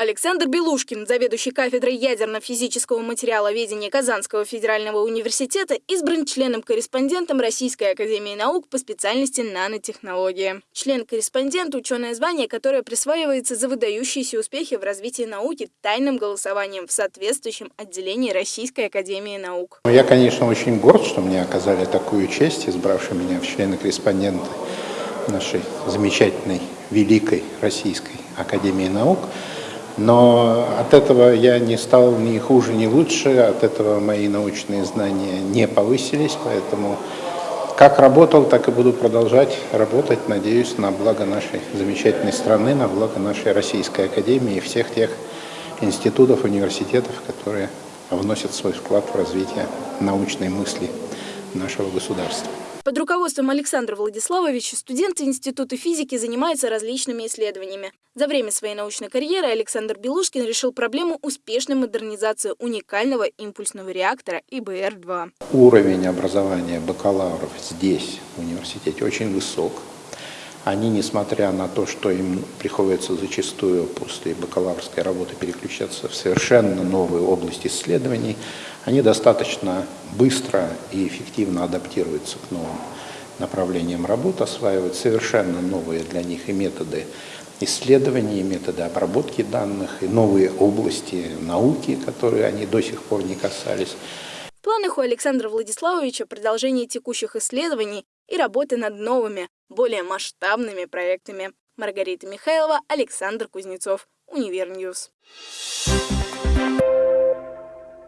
Александр Белушкин, заведующий кафедрой ядерно-физического материаловедения Казанского федерального университета, избран членом-корреспондентом Российской академии наук по специальности нанотехнология. Член-корреспондент – ученое звание, которое присваивается за выдающиеся успехи в развитии науки тайным голосованием в соответствующем отделении Российской академии наук. Я, конечно, очень горд, что мне оказали такую честь, избравши меня в члены-корреспонденты нашей замечательной, великой Российской академии наук. Но от этого я не стал ни хуже, ни лучше, от этого мои научные знания не повысились, поэтому как работал, так и буду продолжать работать, надеюсь, на благо нашей замечательной страны, на благо нашей Российской Академии и всех тех институтов, университетов, которые вносят свой вклад в развитие научной мысли нашего государства. Под руководством Александра Владиславовича студенты Института физики занимаются различными исследованиями. За время своей научной карьеры Александр Белушкин решил проблему успешной модернизации уникального импульсного реактора ИБР-2. Уровень образования бакалавров здесь, в университете, очень высок. Они, несмотря на то, что им приходится зачастую после бакалаврской работы переключаться в совершенно новые области исследований, они достаточно быстро и эффективно адаптируются к новым направлениям работы, осваивают совершенно новые для них и методы исследований, и методы обработки данных, и новые области науки, которые они до сих пор не касались. В планах у Александра Владиславовича продолжение текущих исследований и работы над новыми, более масштабными проектами. Маргарита Михайлова, Александр Кузнецов, Универньюз. Thank you.